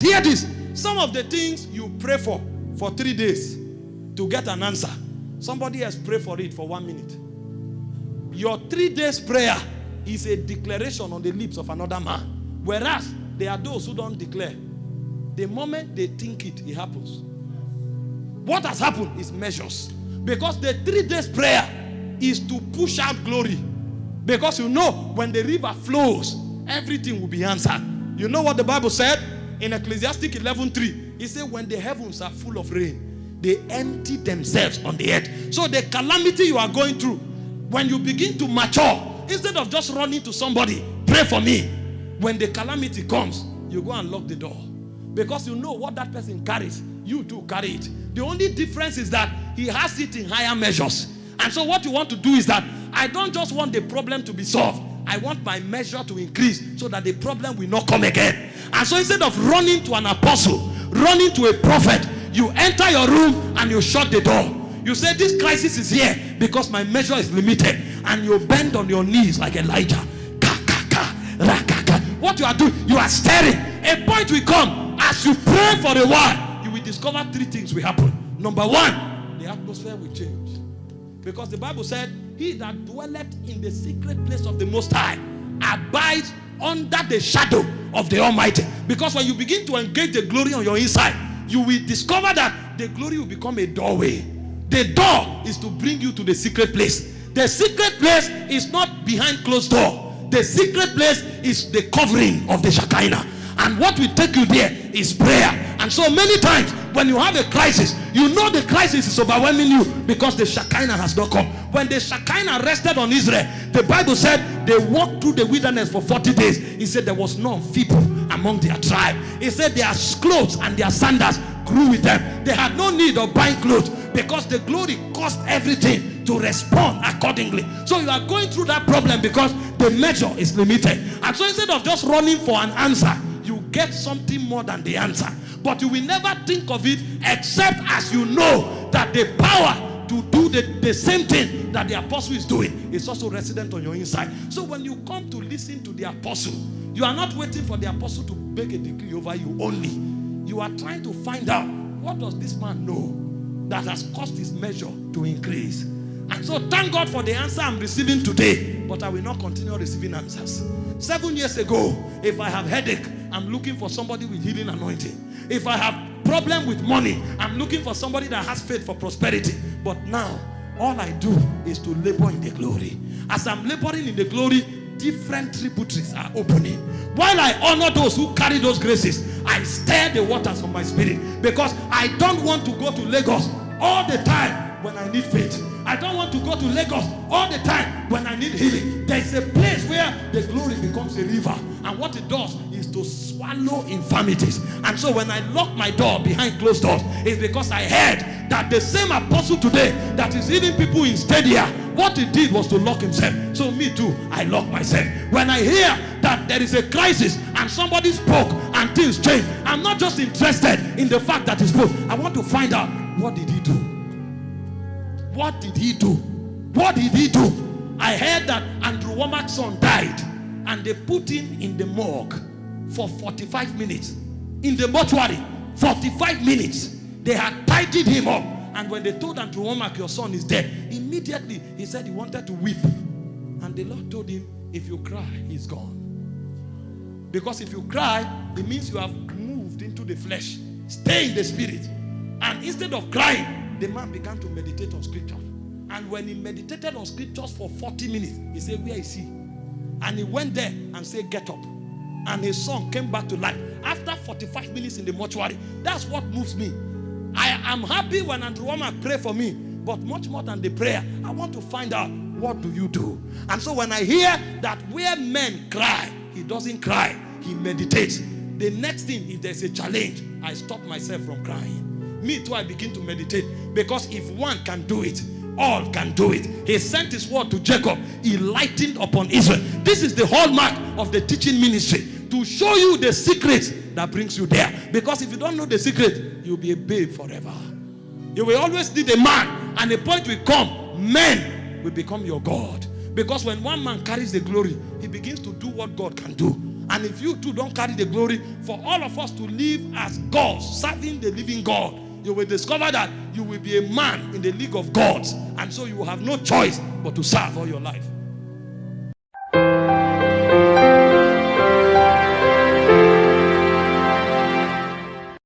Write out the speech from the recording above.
Hear this. Some of the things you pray for for three days to get an answer, somebody else pray for it for one minute. Your three days prayer is a declaration on the lips of another man. Whereas there are those who don't declare. The moment they think it, it happens. What has happened is measures. Because the three days prayer is to push out glory. Because you know, when the river flows, everything will be answered. You know what the Bible said in Ecclesiastic 11:3? he said, When the heavens are full of rain, they empty themselves on the earth. So the calamity you are going through, when you begin to mature, instead of just running to somebody, pray for me. When the calamity comes, you go and lock the door. Because you know what that person carries, you too carry it. The only difference is that he has it in higher measures. And so what you want to do is that I don't just want the problem to be solved. I want my measure to increase so that the problem will not come again. And so instead of running to an apostle, running to a prophet, you enter your room and you shut the door. You say, This crisis is here because my measure is limited. And you bend on your knees like Elijah. Ka, ka, ka, ra, ka, ka. What you are doing, you are staring. A point will come as you pray for a while, you will discover three things will happen. Number one, the atmosphere will change. Because the Bible said, He that dwelleth in the secret place of the Most High abides under the shadow of the Almighty. Because when you begin to engage the glory on your inside, you will discover that the glory will become a doorway. The door is to bring you to the secret place. The secret place is not behind closed door. The secret place is the covering of the Shekinah. And what will take you there is prayer. And so many times when you have a crisis, you know the crisis is overwhelming you because the Shekinah has not come. When the Shekinah rested on Israel, the Bible said they walked through the wilderness for 40 days. He said there was none feeble among their tribe. He said their clothes and their sandals grew with them. They had no need of buying clothes because the glory caused everything to respond accordingly. So you are going through that problem because the measure is limited. And so instead of just running for an answer, you get something more than the answer. But you will never think of it except as you know that the power to do the, the same thing that the apostle is doing is also resident on your inside. So when you come to listen to the apostle, you are not waiting for the apostle to make a decree over you only. You are trying to find out what does this man know that has caused his measure to increase. And so thank God for the answer I'm receiving today, but I will not continue receiving answers. Seven years ago, if I have headache, I'm looking for somebody with healing anointing. If I have problem with money, I'm looking for somebody that has faith for prosperity. But now, all I do is to labor in the glory. As I'm laboring in the glory, different tributaries are opening. While I honor those who carry those graces, I stir the waters of my spirit because I don't want to go to Lagos all the time when I need faith. I don't want to go to Lagos all the time when I need healing. There is a place where the glory becomes a river. And what it does is to swallow infirmities. And so when I lock my door behind closed doors, it's because I heard that the same apostle today that is healing people in Stadia, what he did was to lock himself. So me too, I lock myself. When I hear that there is a crisis and somebody spoke and things change, I'm not just interested in the fact that he spoke. I want to find out what did he do? What did he do? What did he do? I heard that Andrew Wommack's son died and they put him in the morgue for 45 minutes. In the mortuary, 45 minutes. They had tidied him up. And when they told Andrew Wommack, your son is dead, immediately he said he wanted to weep. And the Lord told him, if you cry, he's gone. Because if you cry, it means you have moved into the flesh. Stay in the spirit. And instead of crying, the man began to meditate on scripture. And when he meditated on scriptures for 40 minutes, he said, Where is he? And he went there and said, Get up. And his son came back to life. After 45 minutes in the mortuary, that's what moves me. I am happy when Andrew Wommack pray for me, but much more than the prayer, I want to find out what do you do. And so when I hear that where men cry, he doesn't cry, he meditates. The next thing, if there's a challenge, I stop myself from crying me too, I begin to meditate. Because if one can do it, all can do it. He sent his word to Jacob, he lightened upon Israel. This is the hallmark of the teaching ministry to show you the secret that brings you there. Because if you don't know the secret, you'll be a babe forever. You will always need a man, and a point will come, men will become your God. Because when one man carries the glory, he begins to do what God can do. And if you too don't carry the glory, for all of us to live as gods, serving the living God, you will discover that you will be a man in the league of gods. And so you will have no choice but to serve all your life.